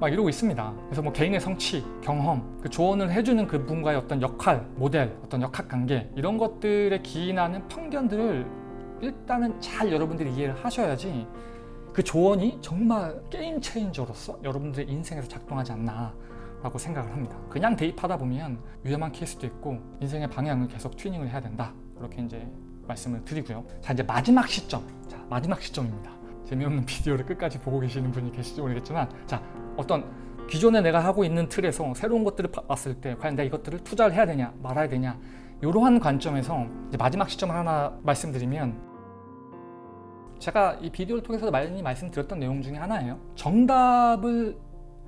막 이러고 있습니다. 그래서 뭐 개인의 성취, 경험, 그 조언을 해주는 그분과의 어떤 역할, 모델, 어떤 역학관계 이런 것들에 기인하는 편견들을 일단은 잘 여러분들이 이해를 하셔야지 그 조언이 정말 게임 체인저로서 여러분들의 인생에서 작동하지 않나 라고 생각을 합니다. 그냥 대입하다 보면 위험한 케이스도 있고 인생의 방향을 계속 튜닝을 해야 된다. 이렇게 이제 말씀을 드리고요. 자 이제 마지막 시점. 자 마지막 시점입니다. 재미없는 비디오를 끝까지 보고 계시는 분이 계실지 모르겠지만 자 어떤 기존에 내가 하고 있는 틀에서 새로운 것들을 봤을 때 과연 내가 이것들을 투자를 해야 되냐 말아야 되냐 이러한 관점에서 마지막 시점을 하나 말씀드리면 제가 이 비디오를 통해서 많이 말씀드렸던 내용 중에 하나예요. 정답을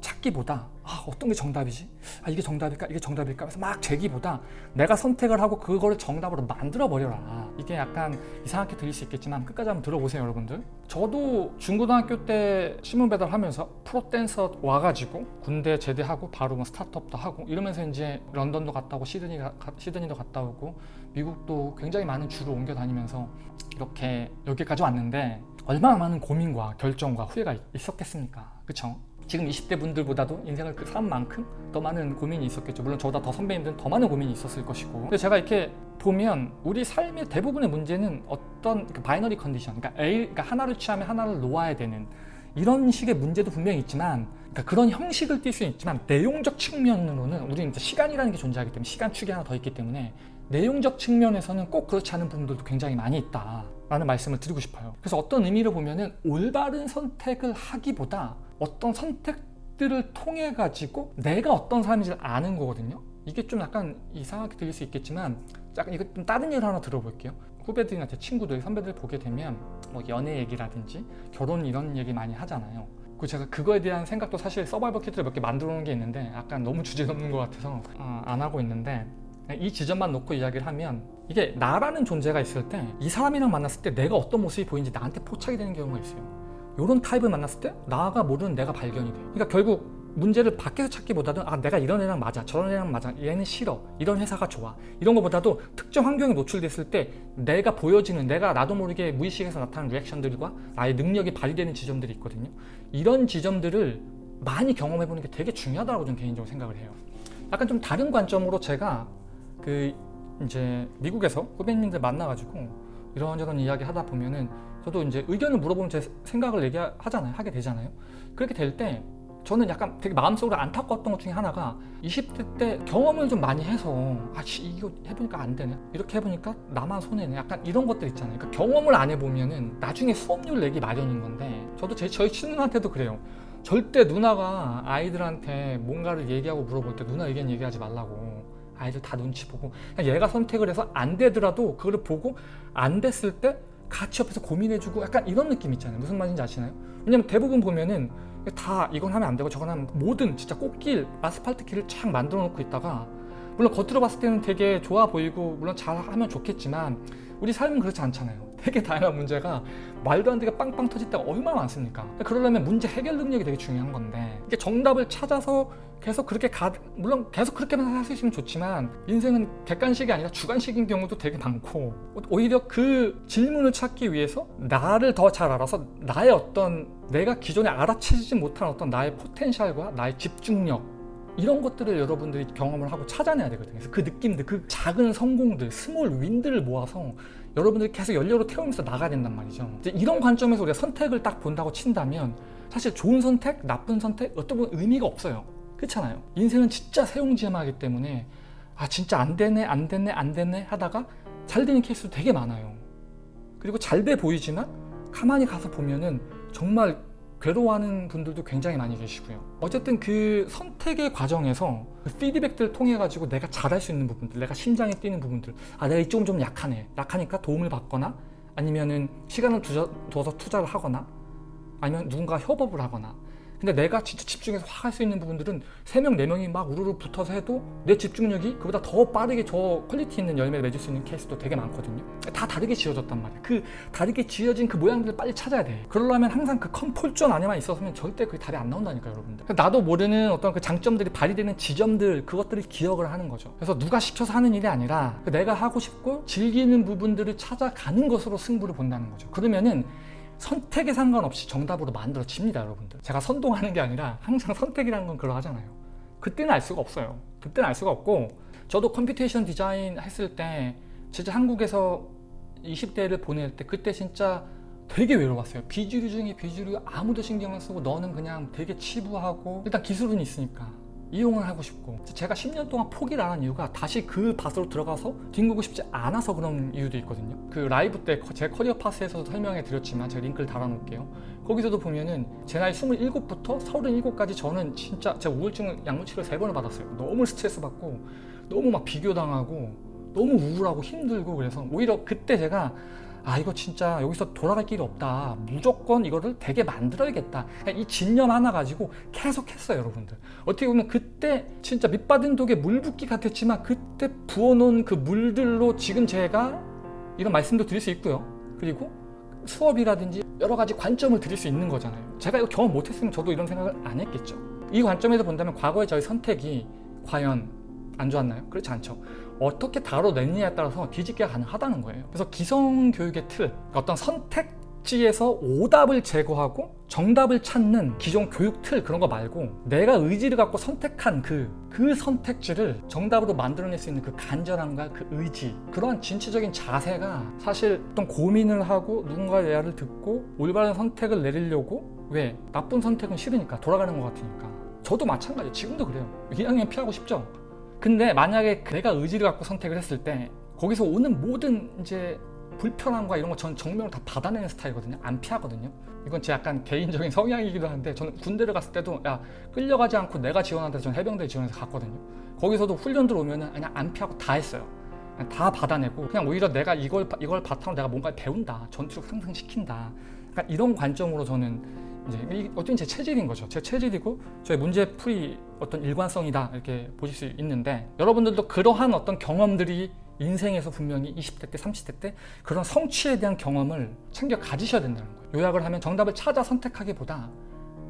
찾기보다 아, 어떤 게 정답이지? 아, 이게 정답일까? 이게 정답일까? 그래서 막 재기보다 내가 선택을 하고 그거를 정답으로 만들어 버려라 이게 약간 이상하게 들릴 수 있겠지만 끝까지 한번 들어보세요 여러분들 저도 중고등학교 때 신문 배달하면서 프로댄서 와가지고 군대 제대하고 바로 뭐 스타트업도 하고 이러면서 이제 런던도 갔다 오고 시드니, 시드니도 갔다 오고 미국도 굉장히 많은 주로 옮겨 다니면서 이렇게 여기까지 왔는데 얼마나 많은 고민과 결정과 후회가 있었겠습니까 그쵸? 지금 20대 분들보다도 인생을 산 만큼 더 많은 고민이 있었겠죠. 물론 저보다 더 선배님들은 더 많은 고민이 있었을 것이고. 근데 제가 이렇게 보면 우리 삶의 대부분의 문제는 어떤 그 binary condition, 그러니까 A, 그러니까 하나를 취하면 하나를 놓아야 되는 이런 식의 문제도 분명히 있지만 그러니까 그런 형식을 띌 수는 있지만 내용적 측면으로는 우리는 시간이라는 게 존재하기 때문에 시간 축이 하나 더 있기 때문에 내용적 측면에서는 꼭 그렇지 않은 부분들도 굉장히 많이 있다 라는 말씀을 드리고 싶어요. 그래서 어떤 의미로 보면은 올바른 선택을 하기보다 어떤 선택들을 통해 가지고 내가 어떤 사람인지 아는 거거든요. 이게 좀 약간 이상하게 들릴 수 있겠지만 약간 이거 좀 다른 예를 하나 들어볼게요. 후배들이나 제 친구들, 선배들 보게 되면 뭐 연애 얘기라든지 결혼 이런 얘기 많이 하잖아요. 그 제가 그거에 대한 생각도 사실 서바이벌 키트를 몇 개 만들어 놓은 게 있는데 약간 너무 주제넘는 것 같아서 어, 안 하고 있는데 이 지점만 놓고 이야기를 하면 이게 나라는 존재가 있을 때 이 사람이랑 만났을 때 내가 어떤 모습이 보이는지 나한테 포착이 되는 경우가 있어요. 이런 타입을 만났을 때 나가 모르는 내가 발견이 돼. 그러니까 결국 문제를 밖에서 찾기보다는 아 내가 이런 애랑 맞아 저런 애랑 맞아 얘는 싫어 이런 회사가 좋아. 이런 것보다도 특정 환경에 노출됐을 때 내가 보여지는 내가 나도 모르게 무의식에서 나타나는 리액션들과 나의 능력이 발휘되는 지점들이 있거든요. 이런 지점들을 많이 경험해 보는 게 되게 중요하다고 저는 개인적으로 생각을 해요. 약간 좀 다른 관점으로 제가 그 이제 미국에서 후배님들 만나가지고 이런저런 이야기 하다 보면은 저도 이제 의견을 물어보면 제 생각을 얘기하잖아요. 하게 되잖아요. 그렇게 될 때 저는 약간 되게 마음속으로 안타까웠던 것 중에 하나가 20대 때 경험을 좀 많이 해서 아 씨, 이거 해보니까 안 되네. 이렇게 해보니까 나만 손해네. 약간 이런 것들 있잖아요. 그러니까 경험을 안 해보면은 나중에 수업료를 내기 마련인 건데 저도 제, 저희 친누나한테도 그래요. 절대 누나가 아이들한테 뭔가를 얘기하고 물어볼 때 누나 의견 얘기하지 말라고 아이들 다 눈치 보고 얘가 선택을 해서 안 되더라도 그거를 보고 안 됐을 때 같이 옆에서 고민해주고 약간 이런 느낌 있잖아요 무슨 말인지 아시나요? 왜냐면 대부분 보면은 다 이건 하면 안 되고 저건 하면 모든 진짜 꽃길 아스팔트 길을 쫙 만들어 놓고 있다가 물론 겉으로 봤을 때는 되게 좋아 보이고 물론 잘 하면 좋겠지만 우리 삶은 그렇지 않잖아요 되게 다양한 문제가 말도 안 되게 빵빵 터질 때가 얼마나 많습니까? 그러려면 문제 해결 능력이 되게 중요한 건데 이게 정답을 찾아서 계속 그렇게 가 물론 계속 그렇게만 있으면 좋지만 인생은 객관식이 아니라 주관식인 경우도 되게 많고 오히려 그 질문을 찾기 위해서 나를 더 잘 알아서 나의 어떤 내가 기존에 알아채지 못한 어떤 나의 potential과 나의 집중력 이런 것들을 여러분들이 경험을 하고 찾아내야 되거든요. 그래서 그 느낌들 그 작은 성공들 small win들을 모아서 여러분들이 계속 연료로 태우면서 나가야 된단 말이죠. 이런 관점에서 우리가 선택을 딱 본다고 친다면 사실 좋은 선택, 나쁜 선택 어떤 건 의미가 없어요. 그렇잖아요. 인생은 진짜 세용지마이기 때문에 아 진짜 안 되네 안 되네 안 되네 하다가 잘 되는 케이스도 되게 많아요. 그리고 잘 돼 보이지만 가만히 가서 보면은 정말 괴로워하는 분들도 굉장히 많이 계시고요. 어쨌든 그 선택의 과정에서 그 피드백들을 통해 가지고 내가 잘할 수 있는 부분들 내가 심장이 뛰는 부분들 아 내가 이쪽은 좀 약하네 약하니까 도움을 받거나 아니면은 시간을 두어서 투자를 하거나 아니면 누군가 협업을 하거나 근데 내가 진짜 집중해서 확 할 수 있는 부분들은 3명, 4명이 막 우르르 붙어서 해도 내 집중력이 그보다 더 빠르게 더 quality 있는 열매를 맺을 수 있는 케이스도 되게 많거든요. 다 다르게 지어졌단 말이야 그 다르게 지어진 그 모양들을 빨리 찾아야 돼. 그러려면 항상 그 comfort zone 안에만 있었으면 절대 그게 답이 안 나온다니까 여러분들. 나도 모르는 어떤 그 장점들이 발휘되는 지점들 그것들을 기억을 하는 거죠. 그래서 누가 시켜서 하는 일이 아니라 그 내가 하고 싶고 즐기는 부분들을 찾아가는 것으로 승부를 본다는 거죠. 그러면은 선택에 상관없이 정답으로 만들어집니다 여러분들. 제가 선동하는 게 아니라 항상 선택이라는 건 그러하잖아요. 그때는 알 수가 없어요. 그때는 알 수가 없고 저도 computation design 했을 때 진짜 한국에서 20대를 보낼 때 그때 진짜 되게 외로웠어요. 비주류 중에 비주류 아무도 신경 안 쓰고 너는 그냥 되게 치부하고 일단 기술은 있으니까 이용을 하고 싶고. 제가 10년 동안 포기를 안 한 이유가 다시 그 밭으로 들어가서 뒹구고 싶지 않아서 그런 이유도 있거든요. 그 라이브 때 제 career path에서도 설명해 드렸지만 제가 링크를 달아 놓을게요. 거기서도 보면은 제 나이 27부터 37까지 저는 진짜 제가 우울증 약물 치료 3번을 받았어요. 너무 스트레스 받고 너무 막 비교당하고 너무 우울하고 힘들고 그래서 오히려 그때 제가 아 이거 진짜 여기서 돌아갈 길이 없다. 무조건 이거를 되게 만들어야겠다. 이 진념 하나 가지고 계속 했어요 여러분들. 어떻게 보면 그때 진짜 밑받은 독에 물 붓기 같았지만 그때 부어놓은 그 물들로 지금 제가 이런 말씀도 드릴 수 있고요. 그리고 수업이라든지 여러 가지 관점을 드릴 수 있는 거잖아요. 제가 이거 경험 못했으면 저도 이런 생각을 안 했겠죠. 이 관점에서 본다면 과거의 저희 선택이 과연 안 좋았나요? 그렇지 않죠 어떻게 다뤄냈느냐에 따라서 뒤집기가 가능하다는 거예요 그래서 기성교육의 틀 어떤 선택 지에서 오답을 제거하고 정답을 찾는 기존 교육 틀 그런 거 말고 내가 의지를 갖고 선택한 그, 그 선택지를 정답으로 만들어낼 수 있는 그 간절함과 그 의지 그러한 진취적인 자세가 사실 어떤 고민을 하고 누군가의 대화를 듣고 올바른 선택을 내리려고 왜? 나쁜 선택은 싫으니까 돌아가는 것 같으니까 저도 마찬가지예요 지금도 그래요 2학년 피하고 싶죠? 근데 만약에 내가 의지를 갖고 선택을 했을 때 거기서 오는 모든 이제 불편함과 이런 거전 정면으로 다 받아내는 스타일이거든요 안 피하거든요 이건 제 약간 개인적인 (laughs) 성향이기도 한데 저는 군대를 갔을 때도 야 끌려가지 않고 내가 지원한다 저는 해병대 지원해서 갔거든요 거기서도 훈련 들어오면은 그냥 안 피하고 다 했어요. 그냥 다 받아내고 그냥 오히려 내가 이걸 이걸 바탕으로 내가 뭔가 배운다, 전투력 상승시킨다. 그러니까 이런 관점으로 저는 이제 이 어떤 제 체질인 거죠. 제 체질이고 저의 문제풀이 어떤 일관성이다 이렇게 보실 수 있는데 여러분들도 그러한 어떤 경험들이 인생에서 분명히 20대 때, 30대 때 그런 성취에 대한 경험을 챙겨 가지셔야 된다는 거예요. 요약을 하면 정답을 찾아 선택하기보다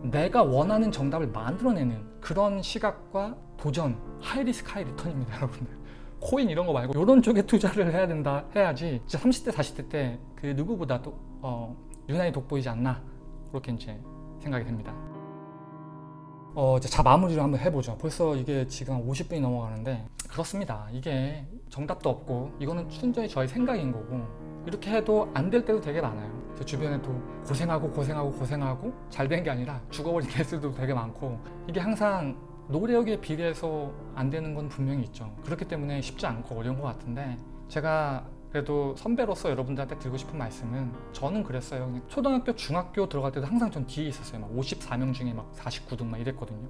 내가 원하는 정답을 만들어내는 그런 시각과 도전, 하이리스크 하이리턴입니다, 여러분들. 코인 이런 거 말고 이런 쪽에 투자를 해야 된다 해야지 진짜 30대, 40대 때 그 누구보다도 어, 유난히 돋보이지 않나 그렇게 이제 생각이 됩니다. 어, 이제 자 마무리를 한번 해보죠. 벌써 이게 지금 한 50분이 넘어가는데 그렇습니다. 이게 정답도 없고 이거는 순전히 저의 생각인 거고 이렇게 해도 안 될 때도 되게 많아요. 제 주변에도 고생하고 고생하고 고생하고 잘 된 게 아니라 죽어버린 (laughs) 케이스도 되게 많고 이게 항상 노력에 비례해서 안 되는 건 분명히 있죠. 그렇기 때문에 쉽지 않고 어려운 것 같은데 제가 그래도 선배로서 여러분들한테 드리고 싶은 말씀은 저는 그랬어요. 초등학교, 중학교 들어갈 때도 항상 전 뒤에 있었어요. 막 54명 중에 막 49등 막 이랬거든요.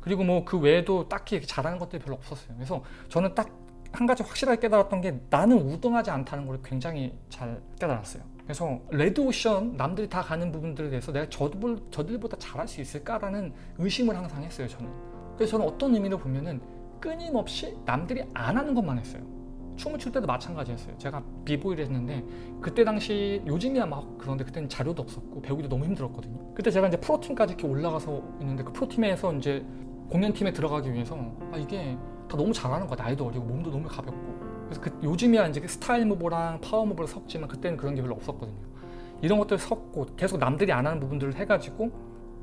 그리고 뭐 그 외에도 딱히 잘하는 것들이 별로 없었어요. 그래서 저는 딱 한 가지 확실하게 깨달았던 게 나는 우등하지 않다는 걸 굉장히 잘 깨달았어요. 그래서 레드오션 남들이 다 가는 부분들에 대해서 내가 저들, 저들보다 잘할 수 있을까라는 의심을 항상 했어요. 저는. 그래서 저는 어떤 의미로 보면은 끊임없이 남들이 안 하는 것만 했어요. 춤을 출 때도 마찬가지였어요. 제가 비보이를 했는데 그때 당시 요즘이야 막 그런데 그때는 자료도 없었고 배우기도 너무 힘들었거든요. 그때 제가 이제 프로팀까지 이렇게 올라가서 있는데 그 프로팀에서 이제 공연팀에 들어가기 위해서 아 이게 다 너무 잘하는 거야. 나이도 어리고 몸도 너무 가볍고. 그래서 그 요즘이야 이제 그 스타일 무브랑 파워 무브를 섞지만 그때는 그런 게 별로 없었거든요. 이런 것들 섞고 계속 남들이 안 하는 부분들을 해가지고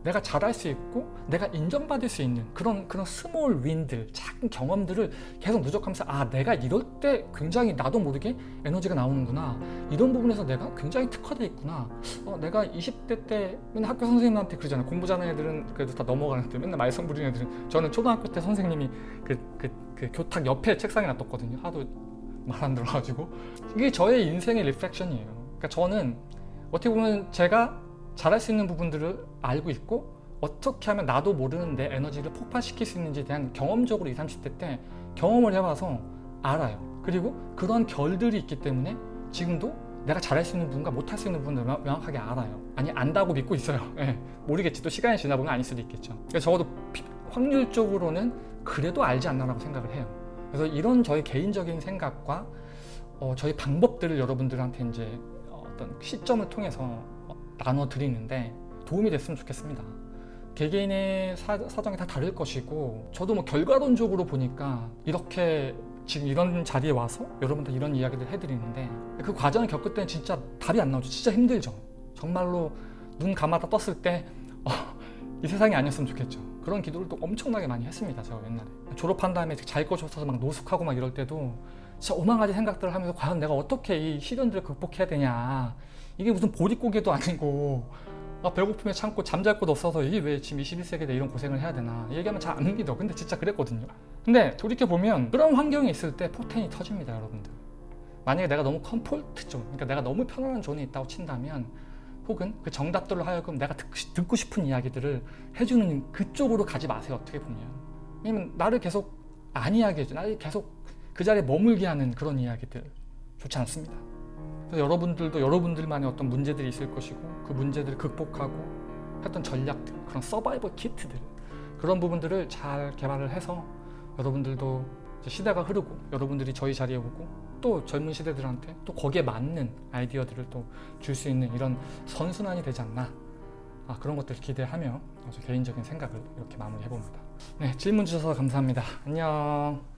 내가 잘할 수 있고 내가 인정받을 수 있는 그런 그런 small win들 작은 경험들을 계속 누적하면서 아 내가 이럴 때 굉장히 나도 모르게 에너지가 나오는구나. 이런 부분에서 내가 굉장히 특화돼 있구나. 어, 내가 20대 때 맨날 학교 선생님한테 그러잖아요. 공부 잘하는 애들은 그래도 다 넘어가는데 맨날 말썽 부리는 애들은. 저는 초등학교 때 선생님이 그, 그, 그 교탁 옆에 책상에 놔뒀거든요. 하도 말 안 들어가지고. 이게 저의 인생의 reflection이에요. 그러니까 저는 어떻게 보면 제가 잘할 수 있는 부분들을 알고 있고 어떻게 하면 나도 모르는 내 에너지를 폭발시킬 수 있는지에 대한 경험적으로 20, 30대 때 경험을 해봐서 알아요. 그리고 그런 결들이 있기 때문에 지금도 내가 잘할 수 있는 부분과 못할 수 있는 부분을 명- 명확하게 알아요. 아니 안다고 믿고 있어요. (laughs) 예, 모르겠지. 또 시간이 지나 보면 아닐 수도 있겠죠. 적어도 피- 확률적으로는 그래도 알지 않나라고 생각을 해요. 그래서 이런 저의 개인적인 생각과 어, 저희 방법들을 여러분들한테 이제 어떤 시점을 통해서 어, 나눠 드리는데 도움이 됐으면 좋겠습니다. 개개인의 사, 사정이 다 다를 것이고 저도 뭐 결과론적으로 보니까 이렇게 지금 이런 자리에 와서 여러분들 이런 이야기를 해드리는데 그 과정을 겪을 때는 진짜 답이 안 나오죠. 진짜 힘들죠. 정말로 눈 감았다 떴을 때 어, 이 세상이 아니었으면 좋겠죠. 그런 기도를 또 엄청나게 많이 했습니다. 제가 옛날에 졸업한 다음에 잘 곳이 없어서 막 노숙하고 막 이럴 때도 진짜 오만 가지 생각들을 하면서 과연 내가 어떻게 이 시련들을 극복해야 되냐 이게 무슨 보릿고개도 아니고 아, 배고픔에 참고 잠잘 곳 없어서 이게 왜 지금 21세기에 이런 고생을 해야 되나 얘기하면 잘 안 믿어. 근데 진짜 그랬거든요. 근데 돌이켜보면 그런 환경이 있을 때 포텐이 터집니다 여러분들. 만약에 내가 너무 comfort zone 그러니까 내가 너무 편안한 zone에 있다고 친다면 혹은 그 정답들로 하여금 내가 듣고, 싶- 듣고 싶은 이야기들을 해주는 그쪽으로 가지 마세요 어떻게 보면. 왜냐면 나를 계속 안 이야기 해줘. 나를 계속 그 자리에 머물게 하는 그런 이야기들 좋지 않습니다 여러분들도 여러분들만의 어떤 문제들이 있을 것이고 그 문제들을 극복하고 했던 전략들 그런 서바이벌 키트들 그런 부분들을 잘 개발을 해서 여러분들도 시대가 흐르고 여러분들이 저희 자리에 오고 또 젊은 시대들한테 또 거기에 맞는 아이디어들을 또 줄 수 있는 이런 선순환이 되지 않나 아, 그런 것들을 기대하며 저 개인적인 생각을 이렇게 마무리해 봅니다. 네 질문 주셔서 감사합니다. 안녕.